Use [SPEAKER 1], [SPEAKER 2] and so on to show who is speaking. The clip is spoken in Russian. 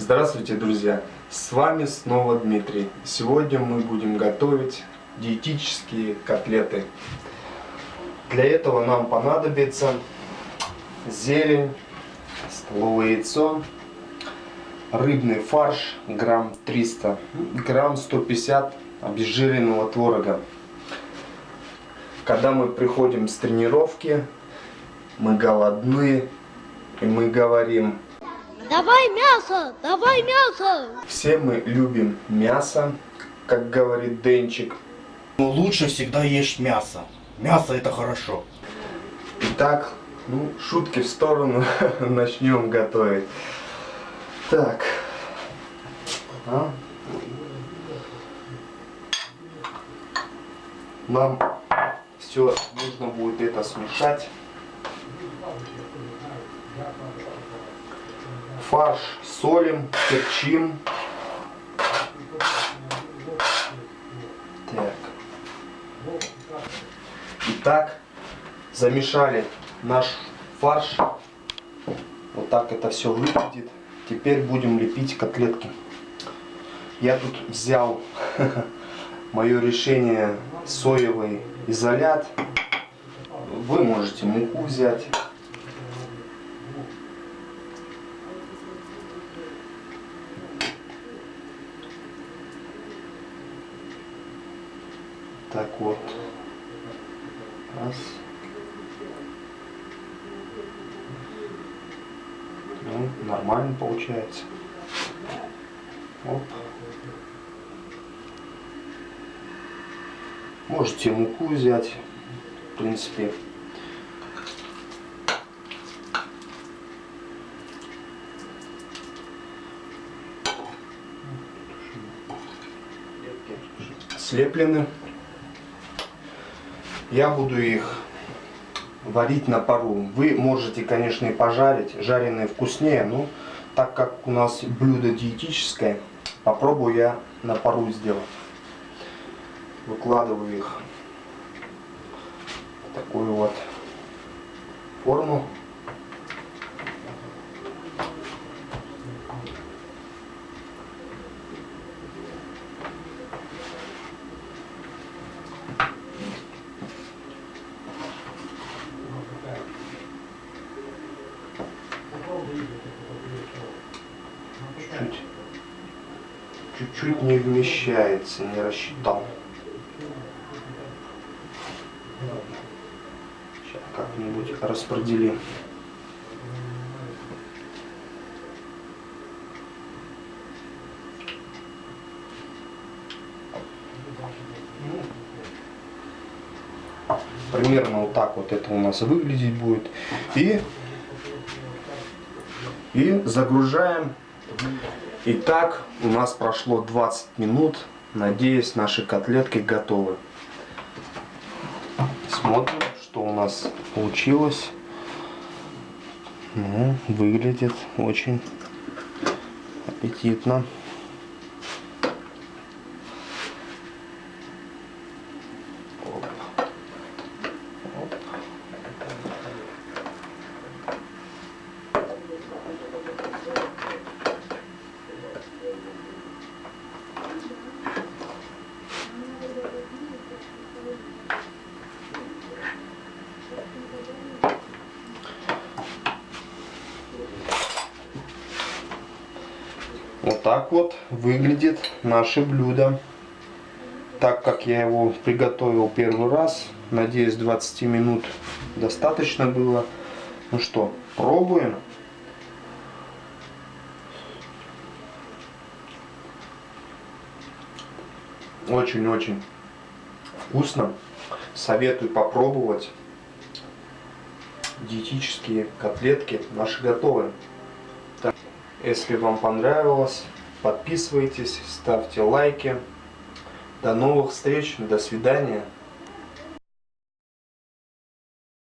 [SPEAKER 1] Здравствуйте, друзья! С вами снова Дмитрий. Сегодня мы будем готовить диетические котлеты. Для этого нам понадобится зелень, столовое яйцо, рыбный фарш грамм 300, грамм 150 обезжиренного творога. Когда мы приходим с тренировки, мы голодны, и мы говорим
[SPEAKER 2] Давай мясо, давай мясо.
[SPEAKER 1] Все мы любим мясо, как говорит Денчик.
[SPEAKER 3] Но лучше всегда есть мясо. Мясо это хорошо.
[SPEAKER 1] Итак, ну, шутки в сторону, начнем готовить. Так. А? Нам все нужно будет это смешать. Фарш солим, перчим. Так. Итак, замешали наш фарш. Вот так это все выглядит. Теперь будем лепить котлетки. Я тут взял мое решение соевый изолят. Вы можете муку взять. Так вот. Раз. Ну, нормально получается. Оп. Можете муку взять, в принципе. Слеплены. Я буду их варить на пару. Вы можете, конечно, и пожарить. Жареные вкуснее, но так как у нас блюдо диетическое, попробую я на пару сделать. Выкладываю их в такую вот форму. чуть-чуть чуть-чуть не вмещается, не рассчитал. Сейчас как-нибудь распределим. Примерно вот так вот это у нас выглядеть будет. И, и загружаем Итак, у нас прошло 20 минут. Надеюсь, наши котлетки готовы. Смотрим, что у нас получилось. Ну, выглядит очень аппетитно. Вот так вот выглядит наше блюдо. Так как я его приготовил первый раз, надеюсь 20 минут достаточно было. Ну что, пробуем. Очень-очень вкусно. Советую попробовать. Диетические котлетки наши готовы. Если вам понравилось, подписывайтесь, ставьте лайки. До новых встреч, до свидания.